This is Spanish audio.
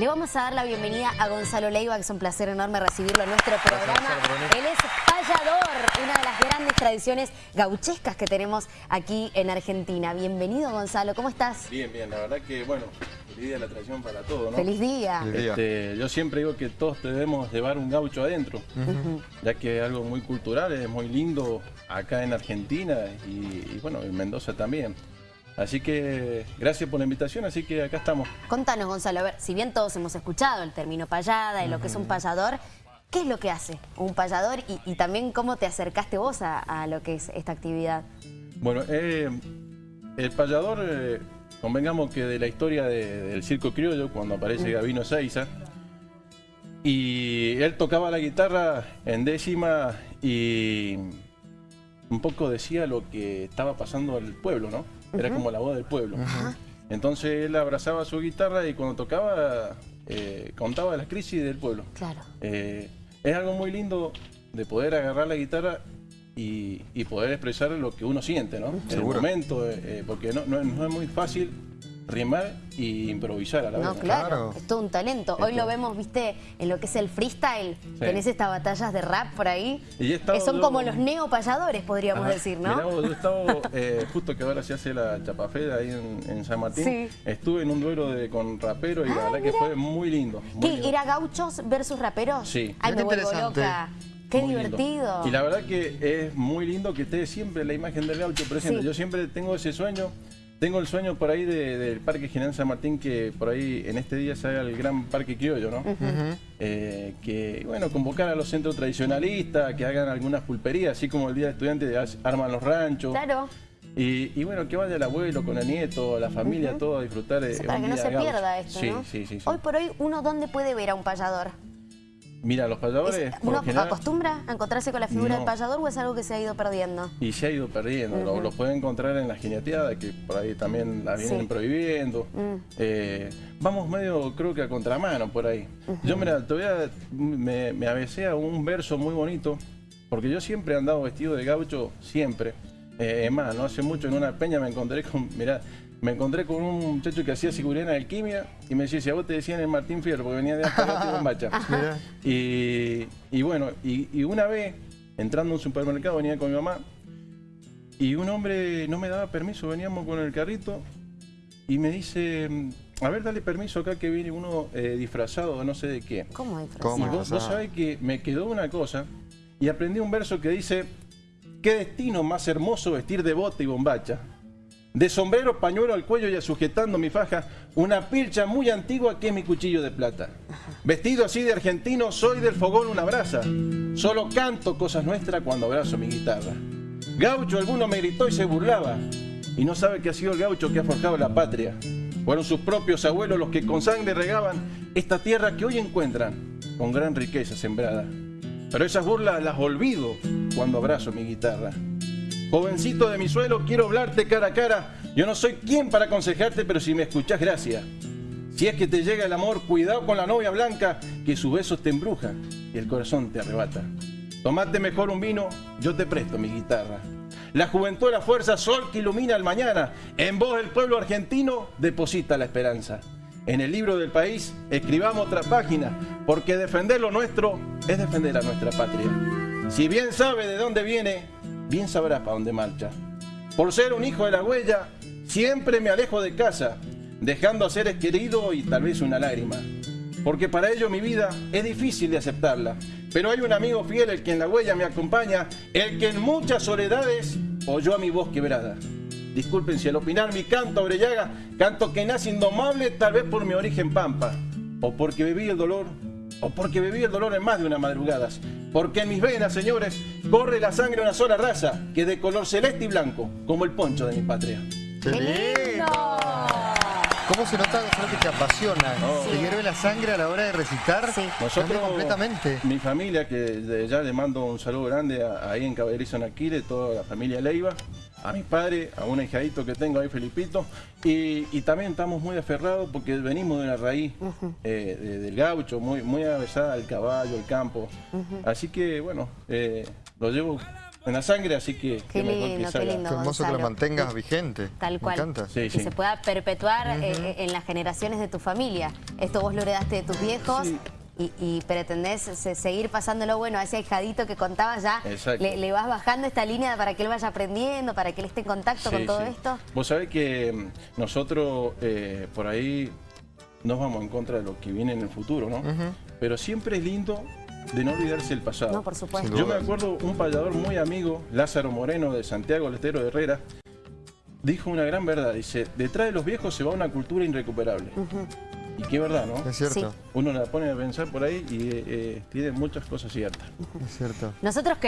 Le vamos a dar la bienvenida a Gonzalo Leiva, que es un placer enorme recibirlo en nuestro programa. Él es payador, una de las grandes tradiciones gauchescas que tenemos aquí en Argentina. Bienvenido, Gonzalo, ¿cómo estás? Bien, bien, la verdad que, bueno, feliz día de la tradición para todos, ¿no? Feliz día. Este, yo siempre digo que todos debemos llevar un gaucho adentro, ya que es algo muy cultural, es muy lindo acá en Argentina y, y bueno, en Mendoza también. Así que gracias por la invitación, así que acá estamos. Contanos, Gonzalo, a ver, si bien todos hemos escuchado el término payada y lo que es un payador, ¿qué es lo que hace un payador y, y también cómo te acercaste vos a, a, lo que es esta actividad? Bueno, eh, el payador, eh, convengamos que de la historia de, del circo criollo, cuando aparece Gabino Seiza, y él tocaba la guitarra en décima y un poco decía lo que estaba pasando al pueblo, ¿no? Era como la voz del pueblo. Entonces él abrazaba su guitarra y cuando tocaba eh, contaba las crisis del pueblo. Claro. Eh, es algo muy lindo de poder agarrar la guitarra y, y poder expresar lo que uno siente, ¿no? En el momento, eh, porque no, no, no es muy fácil rimar y improvisar a la vez. No, claro, claro, es todo un talento. Hoy lo vemos, viste, en lo que es el freestyle, sí. tenés estas batallas de rap por ahí, que son yo, como los neopayadores, podríamos ajá, decir, ¿no? Mirá vos, yo estaba, eh, justo que ahora se hace la chapafeda ahí en, en San Martín, sí. estuve en un duelo de, con raperos y ah, la verdad mira. que fue muy lindo. Muy ¿Qué? lindo. ¿Era gauchos versus raperos? Sí. Ay, me vuelvo loca. Qué muy divertido. Lindo. Y la verdad que es muy lindo que esté siempre la imagen del gaucho presente. Sí. Yo siempre tengo ese sueño tengo el sueño por ahí de, del Parque General San Martín, que por ahí en este día se haga el gran Parque Criollo, ¿no? Uh -huh. eh, que, bueno, convocar a los centros tradicionalistas, que hagan algunas pulperías, así como el Día de Estudiantes arman los ranchos. Claro. Y, y, bueno, que vaya el abuelo con el nieto, la familia, uh -huh. todo a disfrutar. O sea, para que no se pierda esto, sí, ¿no? Sí, sí, sí. Hoy por hoy, ¿uno dónde puede ver a un payador? Mira, los payadores... ¿Uno general, acostumbra a encontrarse con la figura no. del payador o es algo que se ha ido perdiendo? Y se ha ido perdiendo. Uh -huh. lo, lo, pueden encontrar en la jineteada, que por ahí también la vienen sí. prohibiendo. Uh -huh. eh, vamos medio, creo que a contramano por ahí. Uh -huh. Yo, mira, todavía me, me avesé a un verso muy bonito, porque yo siempre he andado vestido de gaucho, siempre. Eh, es más, no hace mucho en una peña me encontré con, mirá, me encontré con un muchacho que hacía seguridad en alquimia y me decía, si a vos te decían el Martín Fierro, porque venía de Alpargate y Bombacha. y, y bueno, y, y, una vez, entrando a un supermercado, venía con mi mamá y un hombre no me daba permiso, veníamos con el carrito y me dice, a ver, dale permiso acá que viene uno eh, disfrazado, no sé de qué. ¿Cómo disfrazado? Y vos, vos sabés que me quedó una cosa y aprendí un verso que dice, qué destino más hermoso vestir de bote y bombacha de sombrero, pañuelo al cuello y sujetando mi faja, una pilcha muy antigua que es mi cuchillo de plata. Vestido así de argentino, soy del fogón una brasa. Solo canto cosas nuestras cuando abrazo mi guitarra. Gaucho alguno me gritó y se burlaba. Y no sabe que ha sido el gaucho que ha forjado la patria. Fueron sus propios abuelos los que con sangre regaban esta tierra que hoy encuentran con gran riqueza sembrada. Pero esas burlas las olvido cuando abrazo mi guitarra. Jovencito de mi suelo, quiero hablarte cara a cara. Yo no soy quien para aconsejarte, pero si me escuchás, gracias. Si es que te llega el amor, cuidado con la novia blanca, que sus besos te embrujan y el corazón te arrebata. Tomate mejor un vino, yo te presto mi guitarra. La juventud la fuerza, sol que ilumina el mañana. En vos el pueblo argentino deposita la esperanza. En el libro del país escribamos otra página, porque defender lo nuestro es defender a nuestra patria. Si bien sabe de dónde viene, bien sabrá para dónde marcha. Por ser un hijo de la huella, siempre me alejo de casa, dejando a seres queridos y tal vez una lágrima. Porque para ello mi vida es difícil de aceptarla. Pero hay un amigo fiel, el que en la huella me acompaña, el que en muchas soledades oyó a mi voz quebrada. Disculpen si al opinar mi canto abrellaga, canto que nace indomable tal vez por mi origen pampa, o porque viví el dolor, o porque viví el dolor en más de una madrugada. Porque en mis venas, señores, corre la sangre de una sola raza, que es de color celeste y blanco, como el poncho de mi patria. ¡Qué lindo! ¿Cómo se nota que te apasiona? Oh. ¿Te hierve la sangre a la hora de recitar? Sí. Nosotros, completamente. mi familia, que ya le mando un saludo grande a, ahí en Caballerizo, en Aquile, toda la familia Leiva, a mi padre, a un hijadito que tengo ahí, Felipito, y, y también estamos muy aferrados porque venimos de una raíz uh -huh. eh, de, del gaucho, muy, muy avesada al caballo, al campo. Uh -huh. Así que, bueno, eh, lo llevo en la sangre, así que Qué qué mejor lindo, que qué lindo. Qué hermoso que lo Gonzalo. mantengas vigente. Tal cual. Me encanta. Sí, y sí. se pueda perpetuar eh, en las generaciones de tu familia. Esto vos lo heredaste de tus viejos Sí. Y, y pretendés se- seguir pasándolo bueno a ese ahijadito que contabas ya. Le, le vas bajando esta línea para que él vaya aprendiendo, para que él esté en contacto con todo sí. esto. Vos sabés que mm, nosotros eh, por ahí nos vamos en contra de lo que viene en el futuro, ¿no? Pero siempre es lindo de no olvidarse el pasado. No, por supuesto. Yo me acuerdo un payador muy amigo, Lázaro Moreno de Santiago del Estero de Herrera, dijo una gran verdad. Dice, detrás de los viejos se va una cultura irrecuperable. Y qué verdad, ¿no? Es cierto, Uno la pone a pensar por ahí y eh, eh, tiene muchas cosas ciertas. es cierto. Nosotros queremos